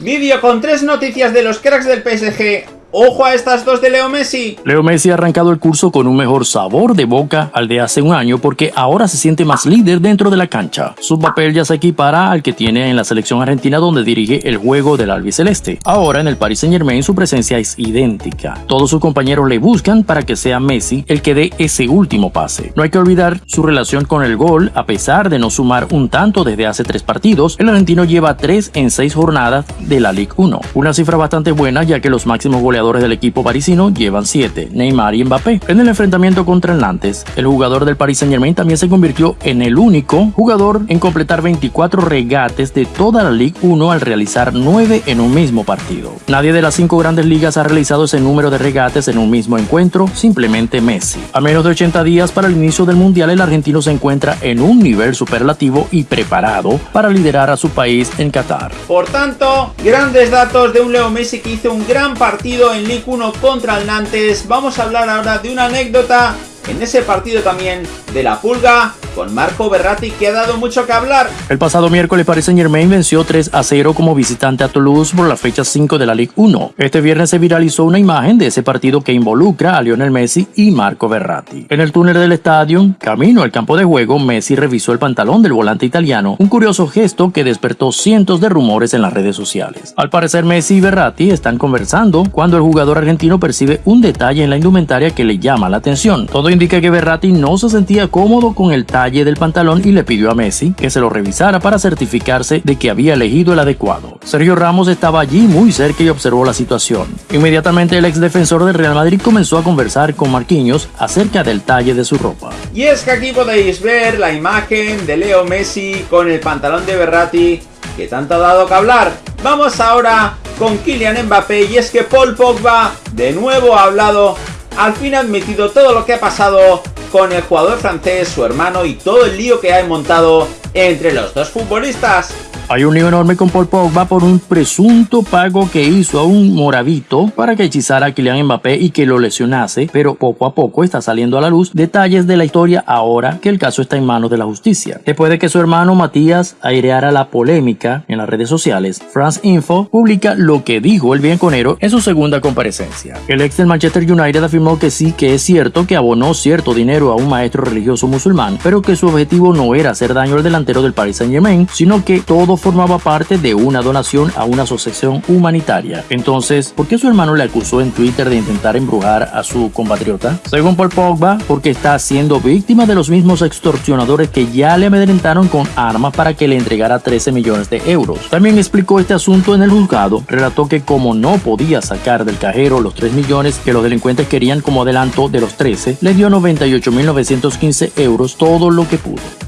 Vídeo con tres noticias de los cracks del PSG Ojo a estas dos de Leo Messi. Leo Messi ha arrancado el curso con un mejor sabor de boca al de hace un año porque ahora se siente más líder dentro de la cancha. Su papel ya se equipara al que tiene en la selección argentina donde dirige el juego del albiceleste. Ahora en el Paris Saint Germain su presencia es idéntica. Todos sus compañeros le buscan para que sea Messi el que dé ese último pase. No hay que olvidar su relación con el gol, a pesar de no sumar un tanto desde hace tres partidos, el argentino lleva tres en seis jornadas de la Ligue 1. Una cifra bastante buena ya que los máximos goleadores del equipo parisino llevan 7, Neymar y Mbappé. En el enfrentamiento contra el Nantes, el jugador del Paris Saint Germain también se convirtió en el único jugador en completar 24 regates de toda la Ligue 1 al realizar 9 en un mismo partido. Nadie de las 5 grandes ligas ha realizado ese número de regates en un mismo encuentro, simplemente Messi. A menos de 80 días para el inicio del Mundial, el argentino se encuentra en un nivel superlativo y preparado para liderar a su país en Qatar. Por tanto, grandes datos de un Leo Messi que hizo un gran partido en Ligue 1 contra el Nantes. Vamos a hablar ahora de una anécdota en ese partido también de la Pulga con Marco Berratti que ha dado mucho que hablar. El pasado miércoles Paris Saint Germain venció 3 a 0 como visitante a Toulouse por la fecha 5 de la Ligue 1. Este viernes se viralizó una imagen de ese partido que involucra a Lionel Messi y Marco Berratti. En el túnel del estadio, camino al campo de juego, Messi revisó el pantalón del volante italiano, un curioso gesto que despertó cientos de rumores en las redes sociales. Al parecer Messi y Berratti están conversando cuando el jugador argentino percibe un detalle en la indumentaria que le llama la atención. Todo indica que Berratti no se sentía cómodo con el talle del pantalón y le pidió a Messi que se lo revisara para certificarse de que había elegido el adecuado. Sergio Ramos estaba allí muy cerca y observó la situación. Inmediatamente el ex defensor del Real Madrid comenzó a conversar con Marquinhos acerca del talle de su ropa. Y es que aquí podéis ver la imagen de Leo Messi con el pantalón de Berratti que tanto ha dado que hablar. Vamos ahora con Kylian Mbappé y es que Paul Pogba de nuevo ha hablado, al fin ha admitido todo lo que ha pasado con el jugador francés, su hermano y todo el lío que ha montado entre los dos futbolistas. Hay un lío enorme con Paul Pogba por un presunto pago que hizo a un moravito para que hechizara a Kylian Mbappé y que lo lesionase, pero poco a poco está saliendo a la luz detalles de la historia ahora que el caso está en manos de la justicia. Después de que su hermano Matías aireara la polémica en las redes sociales, France Info publica lo que dijo el bienconero en su segunda comparecencia. El ex del Manchester United afirmó que sí que es cierto que abonó cierto dinero a un maestro religioso musulmán, pero que su objetivo no era hacer daño al delantero del Paris Saint Germain, sino que todo formaba parte de una donación a una asociación humanitaria. Entonces, ¿por qué su hermano le acusó en Twitter de intentar embrujar a su compatriota? Según Paul Pogba, porque está siendo víctima de los mismos extorsionadores que ya le amedrentaron con armas para que le entregara 13 millones de euros. También explicó este asunto en el juzgado, relató que como no podía sacar del cajero los 3 millones que los delincuentes querían como adelanto de los 13, le dio 98.915 euros todo lo que pudo.